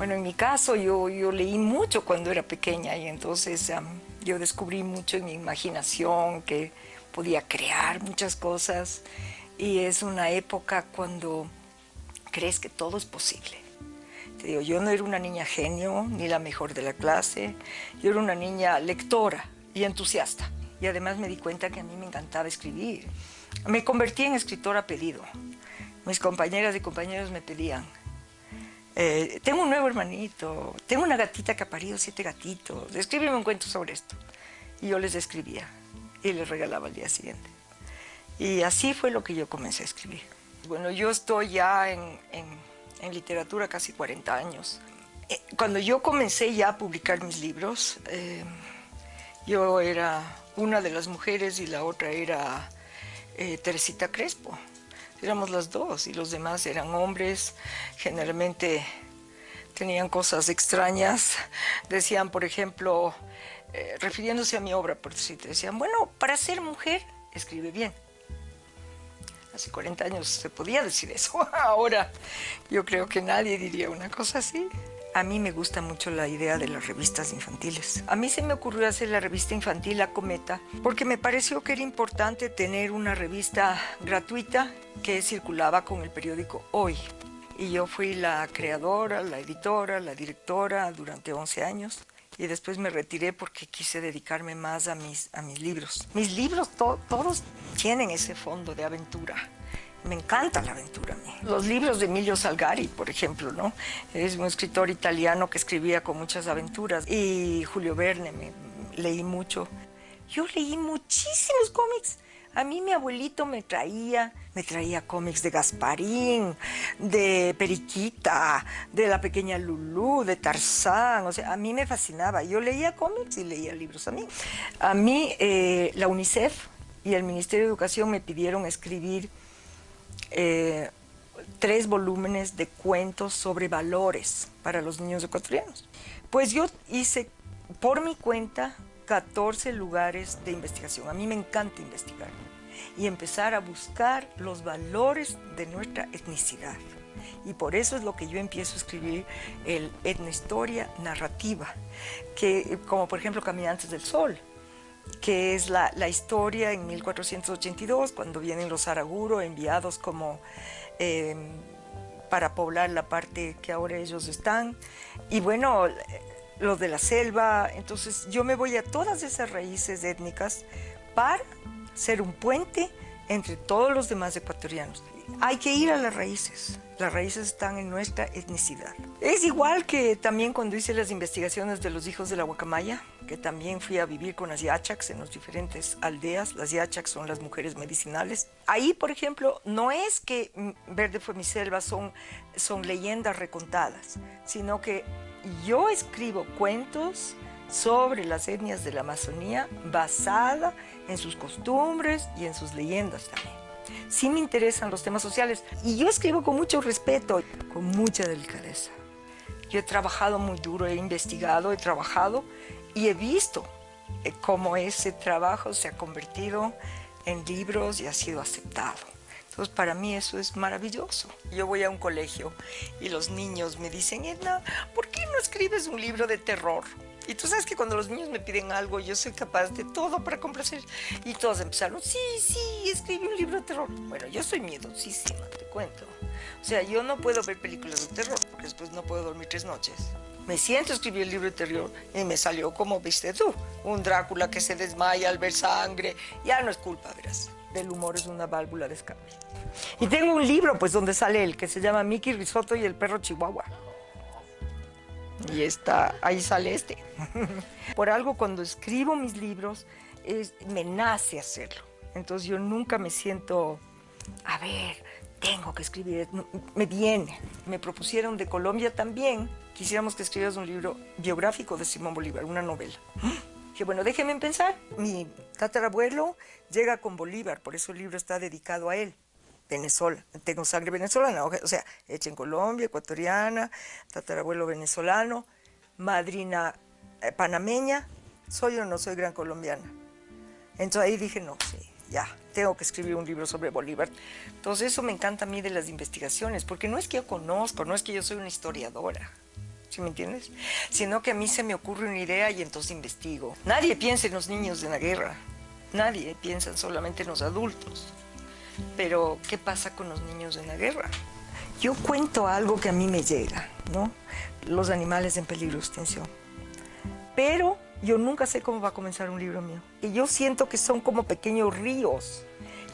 Bueno, en mi caso yo, yo leí mucho cuando era pequeña y entonces yo descubrí mucho en mi imaginación que podía crear muchas cosas y es una época cuando crees que todo es posible. Te digo, yo no era una niña genio ni la mejor de la clase, yo era una niña lectora y entusiasta y además me di cuenta que a mí me encantaba escribir. Me convertí en escritora pedido. Mis compañeras y compañeros me pedían, eh, tengo un nuevo hermanito, tengo una gatita que ha parido siete gatitos, escríbeme un cuento sobre esto. Y yo les escribía y les regalaba al día siguiente. Y así fue lo que yo comencé a escribir. Bueno, yo estoy ya en, literatura casi 40 años. Eh, cuando yo comencé ya a publicar mis libros, eh, yo era una de las mujeres y la otra era Teresita Crespo éramos las dos y los demás eran hombres, generalmente tenían cosas extrañas, decían, por ejemplo, eh, refiriéndose a mi obra, por decir, decían, bueno, para ser mujer, escribe bien. Hace 40 años se podía decir eso, ahora yo creo que nadie diría una cosa así. A mí me gusta mucho la idea de las revistas infantiles. A mí se me ocurrió hacer la revista infantil La Cometa porque me pareció que era importante tener una revista gratuita que circulaba con el periódico Hoy. Y yo fui la creadora, la editora, la directora durante 11 años y después me retiré porque quise dedicarme más a mis, a mis libros. Mis libros todos tienen ese fondo de aventura me encanta la aventura. Los libros de Emilio Salgari, por ejemplo, ¿no? Es un escritor italiano que escribía con muchas aventuras. Y Julio Verne, me, leí mucho. Yo leí muchísimos cómics. A mí mi abuelito me traía, me traía cómics de Gasparín, de Periquita, de la pequeña Lulú, de Tarzán, o sea, a mí me fascinaba. Yo leía cómics y leía libros a mí. A mí eh, la UNICEF y el Ministerio de Educación me pidieron escribir eh, tres volúmenes de cuentos sobre valores para los niños ecuatorianos. Pues yo hice por mi cuenta 14 lugares de investigación. A mí me encanta investigar y empezar a buscar los valores de nuestra etnicidad. Y por eso es lo que yo empiezo a escribir el etnohistoria narrativa, que, como por ejemplo Caminantes del Sol, que es la, historia en 1482, cuando vienen los Araguro enviados como eh, para poblar la parte que ahora ellos están. Y bueno, los de la selva, entonces yo me voy a todas esas raíces étnicas para ser un puente entre todos los demás ecuatorianos. Hay que ir a las raíces. Las raíces están en nuestra etnicidad. Es igual que también cuando hice las investigaciones de los hijos de la Guacamaya, que también fui a vivir con las yachaks en las diferentes aldeas. Las yachaks son las mujeres medicinales. Ahí, por ejemplo, no es que Verde fue mi selva, son, son leyendas recontadas, sino que yo escribo cuentos sobre las etnias de la Amazonía basada en sus costumbres y en sus leyendas también sí me interesan los temas sociales y yo escribo con mucho respeto, con mucha delicadeza. Yo he trabajado muy duro, he investigado, he trabajado y he visto eh, cómo ese trabajo se ha convertido en libros y ha sido aceptado. Entonces para mí eso es maravilloso. Yo voy a un colegio y los niños me dicen, Edna, ¿por qué no escribes un libro de terror? Y tú sabes que cuando los niños me piden algo, yo soy capaz de todo para complacer. Y todos empezaron, sí, sí, escribí un libro de terror. Bueno, yo soy miedosísima, te cuento. O sea, yo no puedo ver películas de terror, porque después no puedo dormir tres noches. Me siento a escribir el libro de terror y me salió como viste tú, un Drácula que se desmaya al ver sangre. Ya no es culpa, verás. Del humor es una válvula de escape. Y tengo un libro, pues, donde sale el que se llama Mickey Risotto y el perro Chihuahua y está, ahí sale este. Por algo cuando escribo mis libros me nace hacerlo. Entonces yo nunca me siento, a ver, tengo que escribir, me viene. Me propusieron de Colombia también, quisiéramos que escribieras un libro biográfico de Simón Bolívar, una novela. Que bueno, déjenme pensar, mi tatarabuelo llega con Bolívar, por eso el libro está dedicado a él. Venezuela, tengo sangre venezolana, o sea, hecha en Colombia, ecuatoriana, tatarabuelo venezolano, madrina eh, panameña, soy o no soy gran colombiana. Entonces ahí dije, no, sí, ya, tengo que escribir un libro sobre Bolívar. Entonces eso me encanta a mí de las investigaciones, porque no es que yo conozco, no es que yo soy una historiadora. ¿sí me entiendes? Sino que a mí se me ocurre una idea y entonces investigo. Nadie piensa en los niños de la guerra, nadie piensa solamente en los adultos. Pero, ¿qué pasa con los niños en la guerra? Yo cuento algo que a mí me llega, ¿no? Los animales en peligro de extinción. Pero yo nunca sé cómo va a comenzar un libro mío. Y yo siento que son como pequeños ríos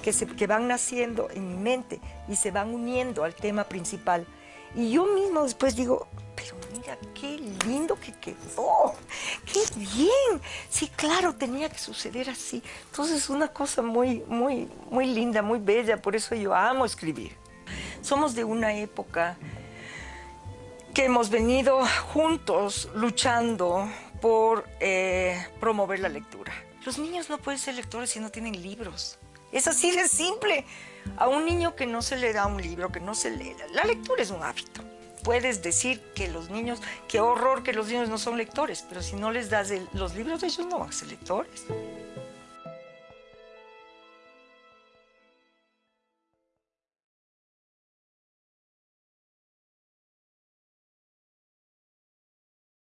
que, se, que van naciendo en mi mente y se van uniendo al tema principal. Y yo mismo después digo, pero mira, qué lindo que quedó, qué bien. Sí, claro, tenía que suceder así. Entonces es una cosa muy, muy, muy linda, muy bella, por eso yo amo escribir. Somos de una época que hemos venido juntos luchando por eh, promover la lectura. Los niños no pueden ser lectores si no tienen libros. Es así de simple. A un niño que no se le da un libro, que no se lee, la lectura es un hábito. Puedes decir que los niños, qué horror que los niños no son lectores, pero si no les das los libros, ellos no van a ser lectores.